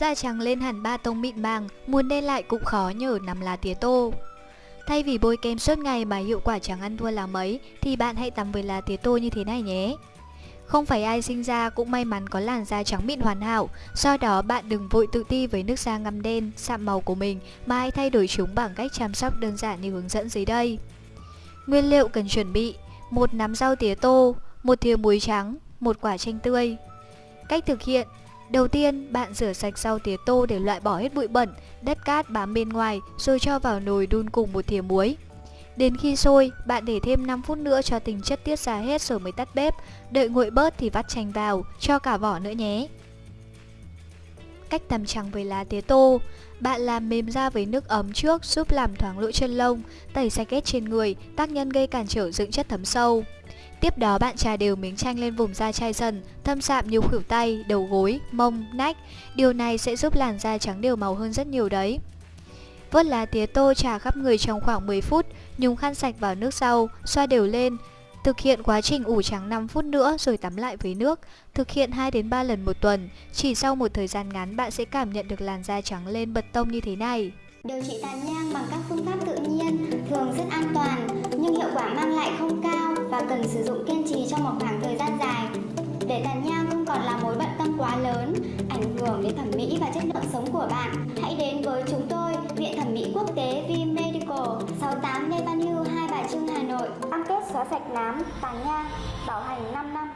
Da trắng lên hẳn ba tông mịn màng, muốn đen lại cũng khó nhờ nằm lá tía tô. Thay vì bôi kem suốt ngày mà hiệu quả chẳng ăn thua là mấy, thì bạn hãy tắm với lá tía tô như thế này nhé. Không phải ai sinh ra cũng may mắn có làn da trắng mịn hoàn hảo, do đó bạn đừng vội tự ti với nước da ngăm đen, sạm màu của mình mà hãy thay đổi chúng bằng cách chăm sóc đơn giản như hướng dẫn dưới đây. Nguyên liệu cần chuẩn bị: một nắm rau tía tô, một thìa muối trắng, một quả chanh tươi. Cách thực hiện: Đầu tiên, bạn rửa sạch rau tía tô để loại bỏ hết bụi bẩn, đất cát bám bên ngoài rồi cho vào nồi đun cùng một thìa muối. Đến khi sôi, bạn để thêm 5 phút nữa cho tinh chất tiết ra hết rồi mới tắt bếp. Đợi nguội bớt thì vắt chanh vào, cho cả vỏ nữa nhé. Cách tắm trắng với lá tía tô Bạn làm mềm da với nước ấm trước giúp làm thoáng lỗ chân lông, tẩy sạch ghét trên người, tác nhân gây cản trở dưỡng chất thấm sâu. Tiếp đó bạn trà đều miếng chanh lên vùng da chai dần, thâm sạm nhiều khuỷu tay, đầu gối, mông, nách. Điều này sẽ giúp làn da trắng đều màu hơn rất nhiều đấy. Vớt lá tía tô trà khắp người trong khoảng 10 phút, nhúng khăn sạch vào nước sau, xoa đều lên. Thực hiện quá trình ủ trắng 5 phút nữa rồi tắm lại với nước. Thực hiện 2 đến 3 lần một tuần. Chỉ sau một thời gian ngắn bạn sẽ cảm nhận được làn da trắng lên bật tông như thế này. Điều trị tàn nhang bằng các phương pháp tự nhiên thường rất an toàn nhưng hiệu quả mang lại không cao và cần sử dụng kiên trì trong một khoảng thời gian dài. Để tàn nhang không còn là mối bận tâm quá lớn, ảnh hưởng đến thẩm mỹ và chất lượng sống của bạn, hãy đến với chúng tôi, Viện Thẩm mỹ Quốc tế V Medical, 68 Lê Văn Hưu, Hai Bà Trưng, Hà Nội. Cam kết xóa sạch nám, tàn nhang, bảo hành 5 năm.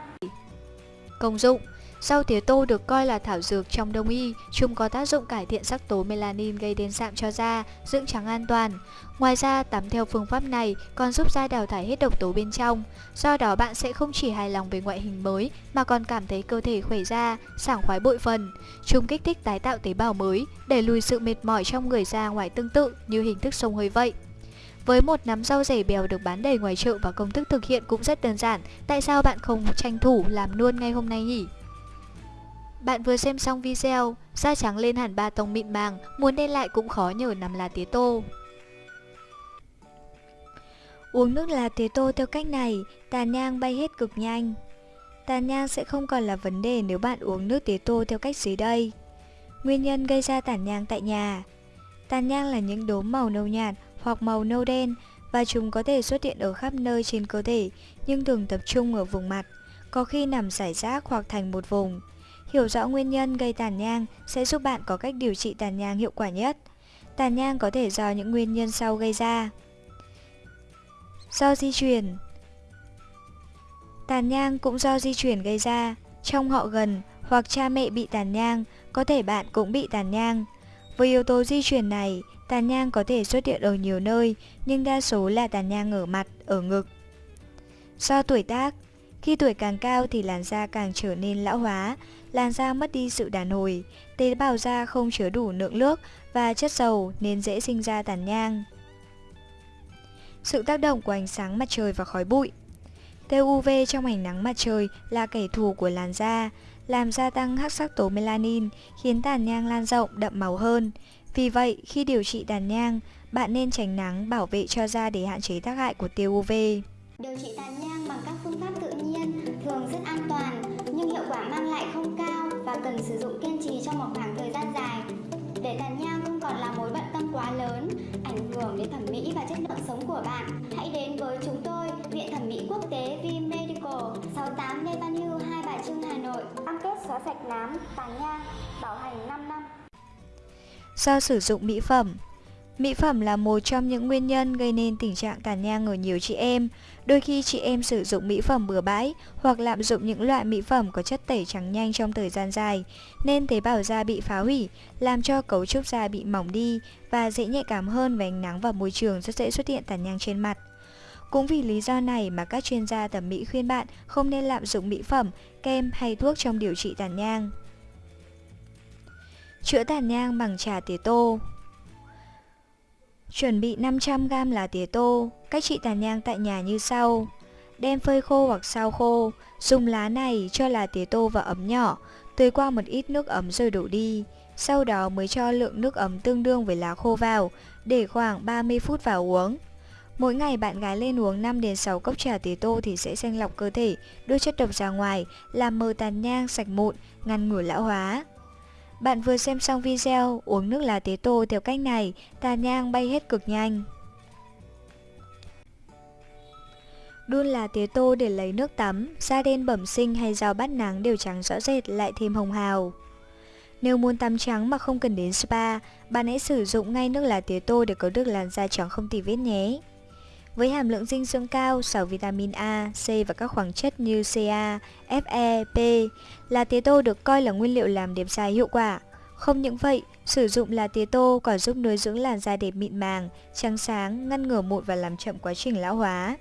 Công dụng Rau tía tô được coi là thảo dược trong đông y, chúng có tác dụng cải thiện sắc tố melanin gây đến sạm cho da, dưỡng trắng an toàn. Ngoài ra, tắm theo phương pháp này còn giúp da đào thải hết độc tố bên trong. Do đó bạn sẽ không chỉ hài lòng về ngoại hình mới mà còn cảm thấy cơ thể khỏe da, sảng khoái bội phần. Chúng kích thích tái tạo tế bào mới, đẩy lùi sự mệt mỏi trong người da ngoài tương tự như hình thức sông hơi vậy. Với một nắm rau rẻ bèo được bán đầy ngoài chợ và công thức thực hiện cũng rất đơn giản, tại sao bạn không tranh thủ làm luôn ngay hôm nay nhỉ? Bạn vừa xem xong video, da trắng lên hẳn ba tông mịn màng, muốn đen lại cũng khó nhờ nằm lá tía tô. Uống nước lá tía tô theo cách này, tàn nhang bay hết cực nhanh. Tàn nhang sẽ không còn là vấn đề nếu bạn uống nước tía tô theo cách dưới đây. Nguyên nhân gây ra tàn nhang tại nhà Tàn nhang là những đốm màu nâu nhạt hoặc màu nâu đen và chúng có thể xuất hiện ở khắp nơi trên cơ thể nhưng thường tập trung ở vùng mặt, có khi nằm rải rác hoặc thành một vùng. Hiểu rõ nguyên nhân gây tàn nhang sẽ giúp bạn có cách điều trị tàn nhang hiệu quả nhất. Tàn nhang có thể do những nguyên nhân sau gây ra. Do di truyền Tàn nhang cũng do di truyền gây ra. Trong họ gần hoặc cha mẹ bị tàn nhang, có thể bạn cũng bị tàn nhang. Với yếu tố di truyền này, tàn nhang có thể xuất hiện ở nhiều nơi, nhưng đa số là tàn nhang ở mặt, ở ngực. Do tuổi tác, khi tuổi càng cao thì làn da càng trở nên lão hóa, làn da mất đi sự đàn hồi, tế bào da không chứa đủ lượng nước và chất dầu nên dễ sinh ra tàn nhang. Sự tác động của ánh sáng mặt trời và khói bụi Tia UV trong ánh nắng mặt trời là kẻ thù của làn da, làm gia tăng hắc sắc tố melanin, khiến tàn nhang lan rộng, đậm màu hơn. Vì vậy, khi điều trị tàn nhang, bạn nên tránh nắng bảo vệ cho da để hạn chế tác hại của tia UV. Điều trị tàn nhang bằng các phương pháp tự cần sử dụng kiên trì trong một khoảng thời gian dài. Để tàn nhang không còn là mối bận tâm quá lớn, ảnh hưởng đến thẩm mỹ và chất lượng sống của bạn, hãy đến với chúng tôi, Viện Thẩm mỹ Quốc tế V Medical, 68 Lê Văn Hưu, Hai Bà Trưng, Hà Nội. Cam kết xóa sạch nám, tàn nhang, bảo hành 5 năm. Do sử dụng mỹ phẩm Mỹ phẩm là một trong những nguyên nhân gây nên tình trạng tàn nhang ở nhiều chị em. Đôi khi chị em sử dụng mỹ phẩm bừa bãi hoặc lạm dụng những loại mỹ phẩm có chất tẩy trắng nhanh trong thời gian dài, nên tế bào da bị phá hủy, làm cho cấu trúc da bị mỏng đi và dễ nhạy cảm hơn với ánh nắng và môi trường rất dễ xuất hiện tàn nhang trên mặt. Cũng vì lý do này mà các chuyên gia thẩm mỹ khuyên bạn không nên lạm dụng mỹ phẩm, kem hay thuốc trong điều trị tàn nhang. Chữa tàn nhang bằng trà tía tô Chuẩn bị 500g lá tía tô, cách trị tàn nhang tại nhà như sau. Đem phơi khô hoặc sao khô, dùng lá này cho lá tía tô vào ấm nhỏ, tưới qua một ít nước ấm rồi đổ đi. Sau đó mới cho lượng nước ấm tương đương với lá khô vào, để khoảng 30 phút vào uống. Mỗi ngày bạn gái lên uống 5 đến 6 cốc trà tía tô thì sẽ xanh lọc cơ thể, đưa chất độc ra ngoài, làm mờ tàn nhang sạch mụn, ngăn ngừa lão hóa. Bạn vừa xem xong video, uống nước lá tế tô theo cách này, tà nhang bay hết cực nhanh. Đun lá tía tô để lấy nước tắm, da đen bẩm sinh hay rau bắt nắng đều trắng rõ rệt lại thêm hồng hào. Nếu muốn tắm trắng mà không cần đến spa, bạn hãy sử dụng ngay nước lá tía tô để có được làn da trắng không tì vết nhé. Với hàm lượng dinh dưỡng cao, giàu vitamin A, C và các khoáng chất như Ca, Fe, P, lá tía tô được coi là nguyên liệu làm đẹp da hiệu quả. Không những vậy, sử dụng lá tía tô còn giúp nuôi dưỡng làn da đẹp mịn màng, trắng sáng, ngăn ngừa mụn và làm chậm quá trình lão hóa.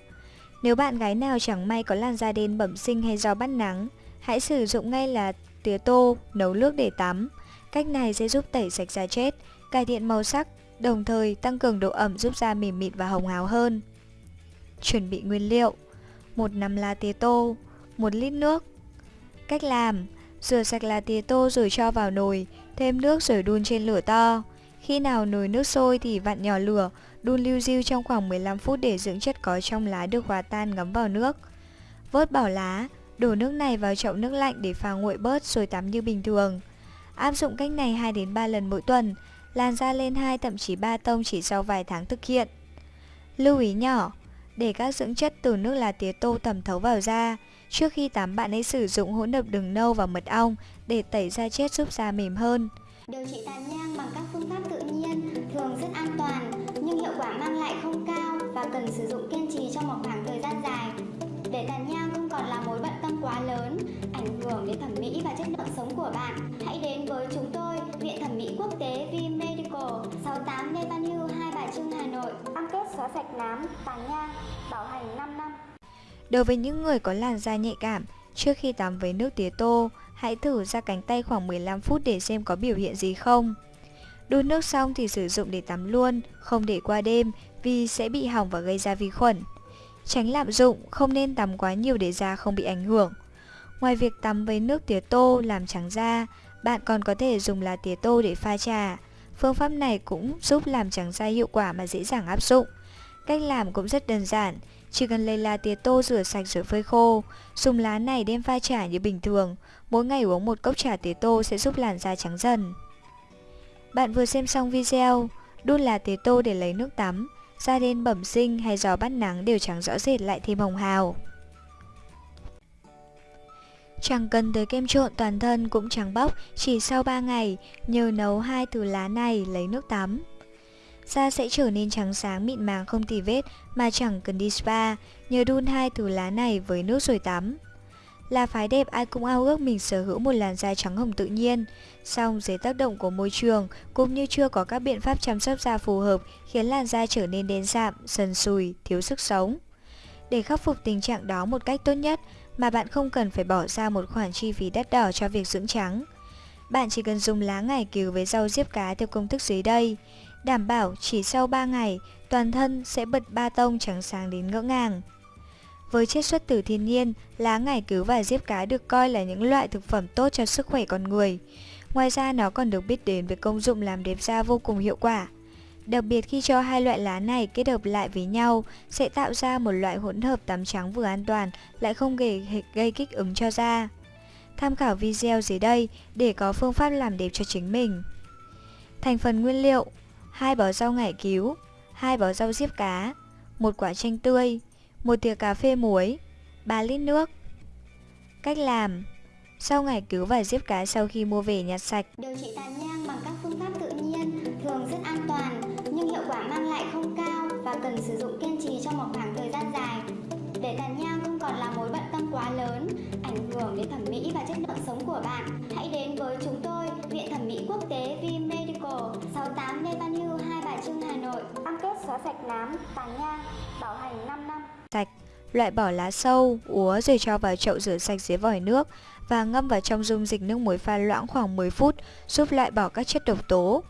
Nếu bạn gái nào chẳng may có làn da đen bẩm sinh hay do bắt nắng, hãy sử dụng ngay là tía tô, nấu nước để tắm. Cách này sẽ giúp tẩy sạch da chết, cải thiện màu sắc, đồng thời tăng cường độ ẩm giúp da mềm mịn và hồng hào hơn. Chuẩn bị nguyên liệu một nắm lá tía tô, 1 lít nước Cách làm Rửa sạch lá tía tô rồi cho vào nồi, thêm nước rồi đun trên lửa to. Khi nào nồi nước sôi thì vặn nhỏ lửa, đun lưu diêu trong khoảng 15 phút để dưỡng chất có trong lá được hòa tan ngấm vào nước. Vớt bỏ lá, đổ nước này vào chậu nước lạnh để pha nguội bớt rồi tắm như bình thường. Áp dụng cách này 2 đến 3 lần mỗi tuần, làn da lên 2 thậm chí 3 tông chỉ sau vài tháng thực hiện. Lưu ý nhỏ, để các dưỡng chất từ nước lá tía tô thẩm thấu vào da, trước khi tắm bạn hãy sử dụng hỗn hợp đường nâu và mật ong để tẩy da chết giúp da mềm hơn. Điều trị tàn nhang bằng các phương pháp tự nhiên thường rất an toàn nhưng hiệu quả mang lại không cao và cần sử dụng kiên trì trong một khoảng thời gian dài. Để tàn nhang không còn là mối bận tâm quá lớn, ảnh hưởng đến thẩm mỹ và chất lượng sống của bạn, sạch nám, tàn nhang, bảo hành 5 năm. Đối với những người có làn da nhạy cảm, trước khi tắm với nước tía tô, hãy thử ra cánh tay khoảng 15 phút để xem có biểu hiện gì không. Đun nước xong thì sử dụng để tắm luôn, không để qua đêm vì sẽ bị hỏng và gây ra vi khuẩn. Tránh lạm dụng, không nên tắm quá nhiều để da không bị ảnh hưởng. Ngoài việc tắm với nước tía tô làm trắng da, bạn còn có thể dùng lá tía tô để pha trà. Phương pháp này cũng giúp làm trắng da hiệu quả mà dễ dàng áp dụng. Cách làm cũng rất đơn giản, chỉ cần lấy lá tía tô rửa sạch rồi phơi khô, dùng lá này đem pha trà như bình thường. Mỗi ngày uống một cốc trà tía tô sẽ giúp làn da trắng dần. Bạn vừa xem xong video, đun lá tía tô để lấy nước tắm, da đen bẩm sinh hay gió bắt nắng đều trắng rõ rệt lại thêm hồng hào. Chẳng cần tới kem trộn toàn thân cũng trắng bóc chỉ sau 3 ngày nhờ nấu hai từ lá này lấy nước tắm. Da sẽ trở nên trắng sáng mịn màng không tì vết mà chẳng cần đi spa nhờ đun hai từ lá này với nước rồi tắm. Là phái đẹp ai cũng ao ước mình sở hữu một làn da trắng hồng tự nhiên, song dưới tác động của môi trường cũng như chưa có các biện pháp chăm sóc da phù hợp khiến làn da trở nên đen sạm, sần sùi, thiếu sức sống. Để khắc phục tình trạng đó một cách tốt nhất mà bạn không cần phải bỏ ra một khoản chi phí đắt đỏ cho việc dưỡng trắng. Bạn chỉ cần dùng lá ngải cứu với rau diếp cá theo công thức dưới đây. Đảm bảo chỉ sau 3 ngày, toàn thân sẽ bật ba tông trắng sáng đến ngỡ ngàng. Với chiết xuất từ thiên nhiên, lá ngải cứu và diếp cá được coi là những loại thực phẩm tốt cho sức khỏe con người. Ngoài ra nó còn được biết đến với công dụng làm đẹp da vô cùng hiệu quả. Đặc biệt khi cho hai loại lá này kết hợp lại với nhau sẽ tạo ra một loại hỗn hợp tắm trắng vừa an toàn lại không gây, gây kích ứng cho da. Tham khảo video dưới đây để có phương pháp làm đẹp cho chính mình. Thành phần nguyên liệu: hai bó rau ngải cứu, hai bó rau diếp cá, một quả chanh tươi, một thìa cà phê muối, 3 lít nước. Cách làm Sau ngày cứu và diếp cá sau khi mua về nhặt sạch Điều trị tàn nhang bằng các phương pháp tự nhiên thường rất an toàn nhưng hiệu quả mang lại không cao và cần sử dụng kiên trì trong một khoảng thời gian dài. Để tàn nhang không còn là mối bận tâm quá lớn, ảnh hưởng đến thẩm mỹ và chất lượng sống của bạn, hãy đến với chúng tôi, Viện Thẩm mỹ Quốc tế Vime. Medical, 68 Lê Văn Hưu, Hai Bà Trưng, Hà Nội. Cam kết xóa sạch nám, tàn nhang, bảo hành 5 năm sạch, loại bỏ lá sâu, úa rồi cho vào chậu rửa sạch dưới vòi nước và ngâm vào trong dung dịch nước muối pha loãng khoảng 10 phút giúp loại bỏ các chất độc tố.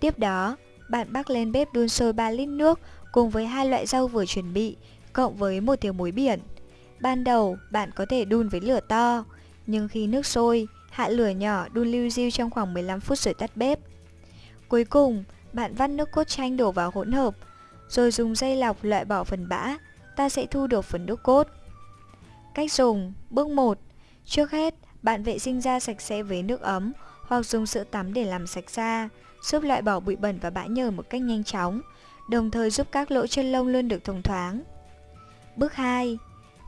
Tiếp đó, bạn bắc lên bếp đun sôi 3 lít nước cùng với hai loại rau vừa chuẩn bị, cộng với một thìa muối biển. Ban đầu, bạn có thể đun với lửa to, nhưng khi nước sôi, hạ lửa nhỏ đun lưu diêu trong khoảng 15 phút rồi tắt bếp. Cuối cùng, bạn vắt nước cốt chanh đổ vào hỗn hợp, rồi dùng dây lọc loại bỏ phần bã, ta sẽ thu được phần nước cốt. Cách dùng Bước 1 Trước hết, bạn vệ sinh da sạch sẽ với nước ấm hoặc dùng sữa tắm để làm sạch da, giúp loại bỏ bụi bẩn và bã nhờn một cách nhanh chóng, đồng thời giúp các lỗ chân lông luôn được thông thoáng. Bước 2.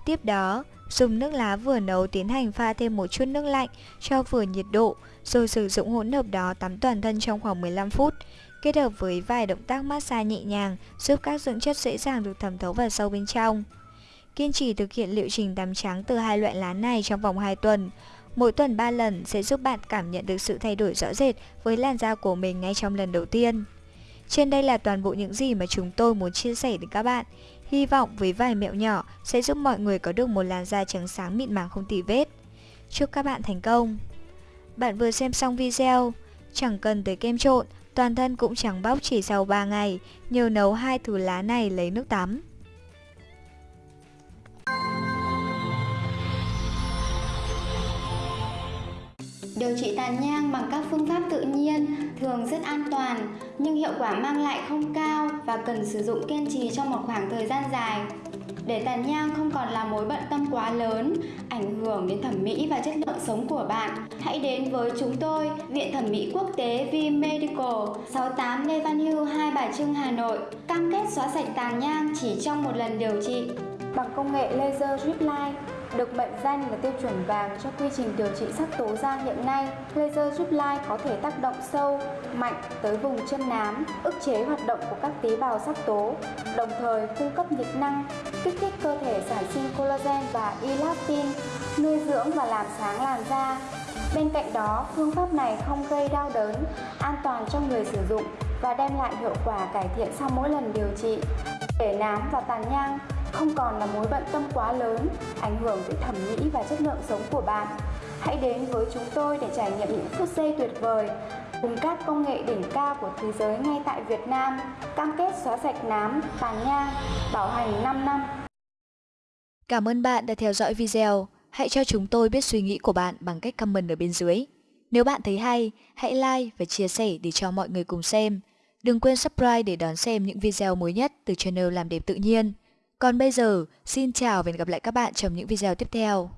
Tiếp đó, dùng nước lá vừa nấu tiến hành pha thêm một chút nước lạnh cho vừa nhiệt độ, rồi sử dụng hỗn hợp đó tắm toàn thân trong khoảng 15 phút, kết hợp với vài động tác massage nhẹ nhàng giúp các dưỡng chất dễ dàng được thẩm thấu vào sâu bên trong. Kiên trì thực hiện liệu trình tắm trắng từ hai loại lá này trong vòng 2 tuần. Mỗi tuần 3 lần sẽ giúp bạn cảm nhận được sự thay đổi rõ rệt với làn da của mình ngay trong lần đầu tiên. Trên đây là toàn bộ những gì mà chúng tôi muốn chia sẻ đến các bạn. Hy vọng với vài mẹo nhỏ sẽ giúp mọi người có được một làn da trắng sáng mịn màng không tì vết. Chúc các bạn thành công! Bạn vừa xem xong video, chẳng cần tới kem trộn, toàn thân cũng trắng bóc chỉ sau 3 ngày, nhờ nấu hai thứ lá này lấy nước tắm. Điều trị tàn nhang bằng các phương pháp tự nhiên thường rất an toàn nhưng hiệu quả mang lại không cao và cần sử dụng kiên trì trong một khoảng thời gian dài. Để tàn nhang không còn là mối bận tâm quá lớn, ảnh hưởng đến thẩm mỹ và chất lượng sống của bạn, hãy đến với chúng tôi, Viện Thẩm mỹ Quốc tế V Medical, 68 Lê Văn Hưu, Hai Bà Trưng, Hà Nội. Cam kết xóa sạch tàn nhang chỉ trong một lần điều trị bằng công nghệ laser drip line được mệnh danh là tiêu chuẩn vàng cho quy trình điều trị sắc tố da hiện nay. Laser giúp lai có thể tác động sâu, mạnh tới vùng chân nám, ức chế hoạt động của các tế bào sắc tố, đồng thời cung cấp nhiệt năng, kích thích cơ thể sản sinh collagen và elastin, nuôi dưỡng và làm sáng làn da. Bên cạnh đó, phương pháp này không gây đau đớn, an toàn cho người sử dụng và đem lại hiệu quả cải thiện sau mỗi lần điều trị. Để nám và tàn nhang không còn là mối bận tâm quá lớn, ảnh hưởng tới thẩm mỹ và chất lượng sống của bạn. Hãy đến với chúng tôi để trải nghiệm những phút giây tuyệt vời cùng các công nghệ đỉnh cao của thế giới ngay tại Việt Nam, cam kết xóa sạch nám, tàn nhang, bảo hành 5 năm. Cảm ơn bạn đã theo dõi video. Hãy cho chúng tôi biết suy nghĩ của bạn bằng cách comment ở bên dưới. Nếu bạn thấy hay, hãy like và chia sẻ để cho mọi người cùng xem. Đừng quên subscribe để đón xem những video mới nhất từ channel Làm Đẹp Tự Nhiên. Còn bây giờ, xin chào và hẹn gặp lại các bạn trong những video tiếp theo.